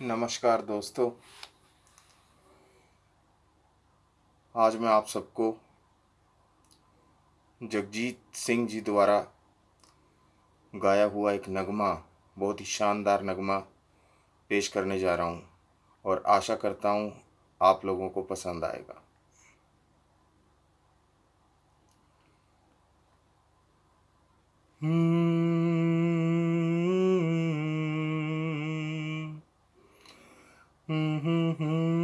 नमस्कार दोस्तों। आज मैं आप सबको जगजीत सिंह जी द्वारा गाया हुआ एक नगमा, बहुत ही शानदार नगमा पेश करने जा रहा हूँ और आशा करता हूँ आप लोगों को पसंद आएगा। होठों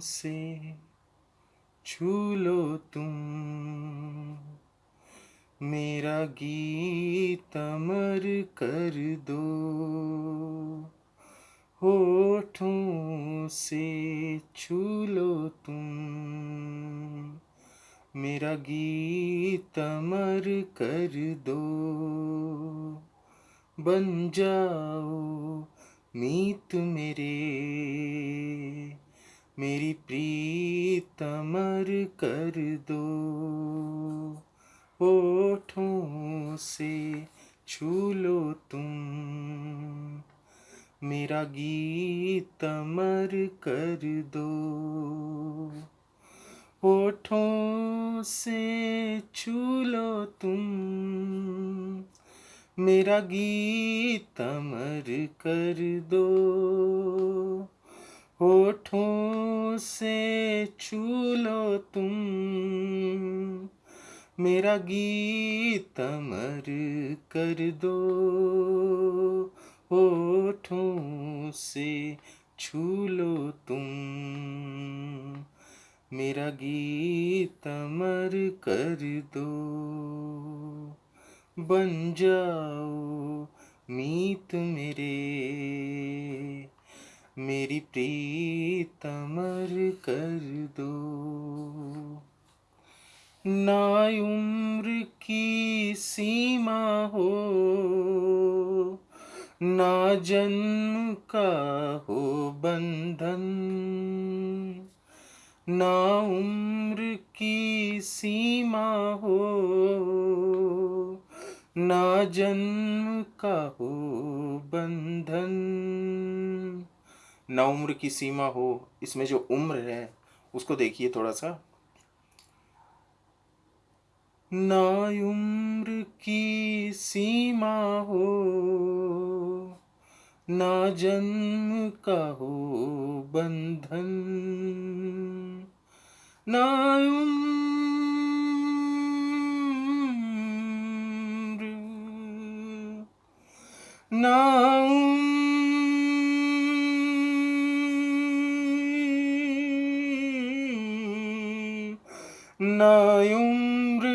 से छू लो तुम। मेरा गीत अमर कर दो। होठों से छू लो तुम। मेरा गीत अमर कर दो। बन जाओ मीत मेरे। मेरी प्रीत अमर कर दो। होठों से छू लो तुम। मेरा गीत अमर कर दो। होठों से छू लो तुम। मेरा गीत अमर कर दो। होठों से छू लो तुम। मेरा गीत अमर कर दो। होठों से छू लो तुम। मेरा गीत अमर कर दो। बन जाओ मीत मेरे। मेरी प्रीत अमर कर दो। ना उम्र की सीमा हो, ना जन्म का हो बंधन। ना उम्र की सीमा हो, ना जन्म का हो बंधन। ना उम्र की सीमा हो, इसमें जो उम्र है, उसको देखिए थोड़ा सा ना उम्र की सीमा हो, ना जन्म का हो बंधन। ना उम्र ना ना उम्र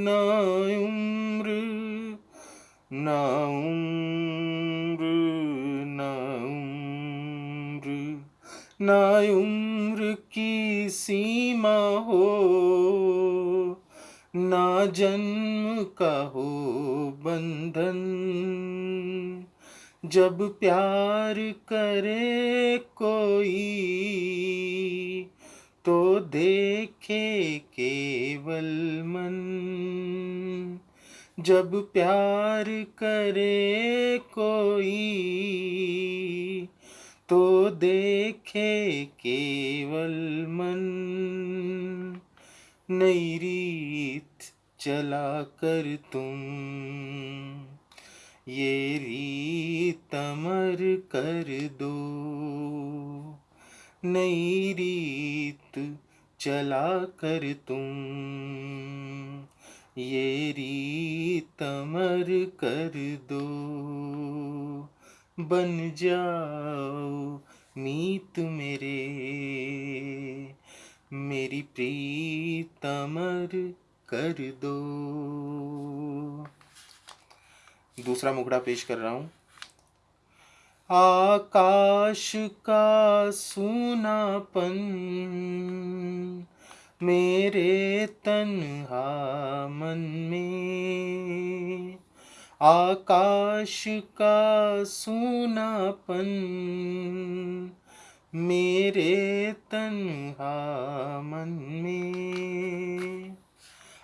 ना उम्र ना उम्र ना उम्र ना उम्र की सीमा हो, ना जन्म का हो बंधन। जब प्यार करे कोई तो देखे केवल मन। जब प्यार करे कोई तो देखे केवल मन। नई रीत चला कर तुम, ये रीत अमर कर दो। नई रीत चला कर तुम। ये रीत अमर कर दो। बन जाओ मीत मेरे। मेरी प्रीतमर कर दो। दूसरा मुखड़ा पेश कर रहा हूँ। आकाश का सुनापन, मेरे तन्हा मन में। आकाश का सुनापन, मेरे तन्हा मन में।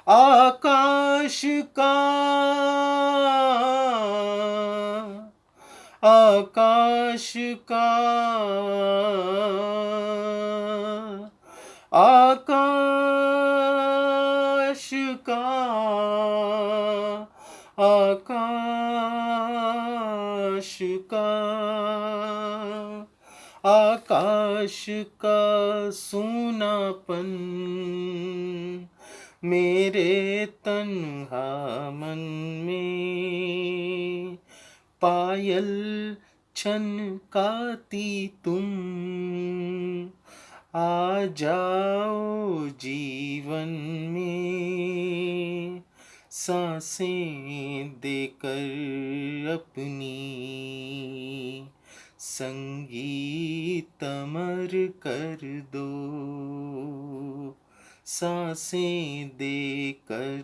आकाश का आकाश का। आकाश का। आकाश का। आकाश का सुनापन। मेरे तन्हा मन में। पायल छन छनकाती तुम। आ जाओ जीवन में साँसें देकर अपनी संगीत अमर कर दो। साँसें देकर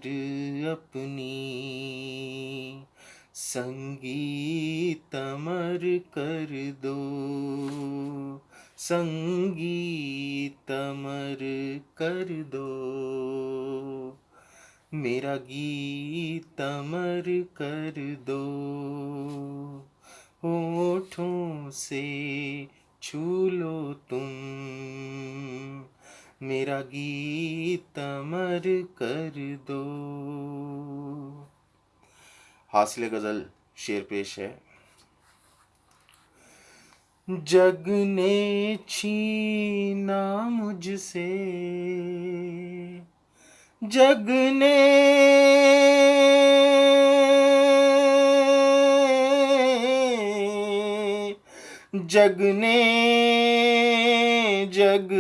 अपनी संगीत अमर कर दो। संगीत अमर कर दो। मेरा गीत अमर कर दो। होठों से छू लो तुम। मेरा गीत अमर कर दो। हासिल गज़ल शेर पेश है। जग ने छीना मुझसे जग ने जग ने जग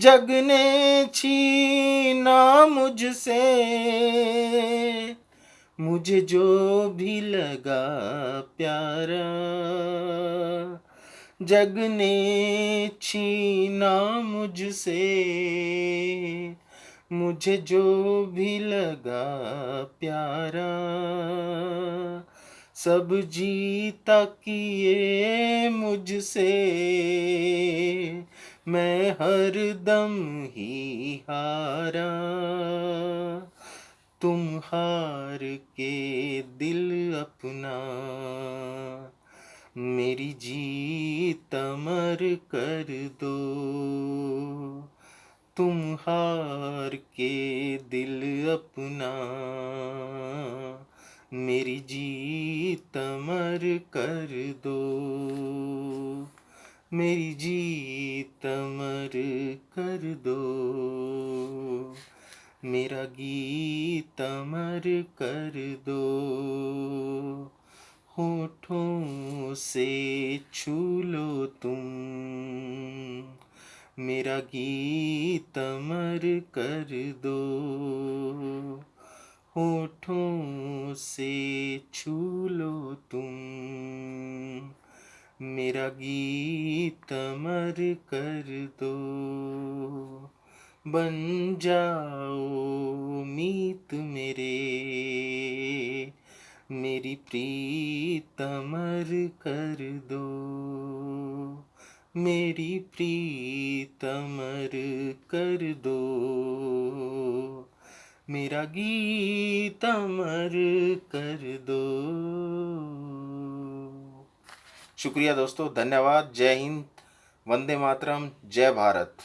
जग ने छीना मुझसे। मुझे जो भी लगा प्यारा। जग ने छीना मुझसे। मुझे जो भी लगा प्यारा। सब जीता किए मुझसे। मैं हर दम ही हारा। तुम हार के दिल अपना। मेरी जीत अमर कर दो। तुम हार के दिल अपना। मेरी जीत अमर कर दो। मेरी जीत अमर कर दो। मेरा गीत अमर कर दो। होठों से छू लो तुम। मेरा गीत अमर कर दो। होठों से छू लो तुम। मेरा गीत अमर कर दो। बन जाओ मीत मेरे। मेरी प्रीत अमर कर दो। मेरी प्रीत अमर कर दो। मेरा गीत अमर कर दो। शुक्रिया दोस्तों धन्यवाद जय हिंद वंदे मातरम जय भारत।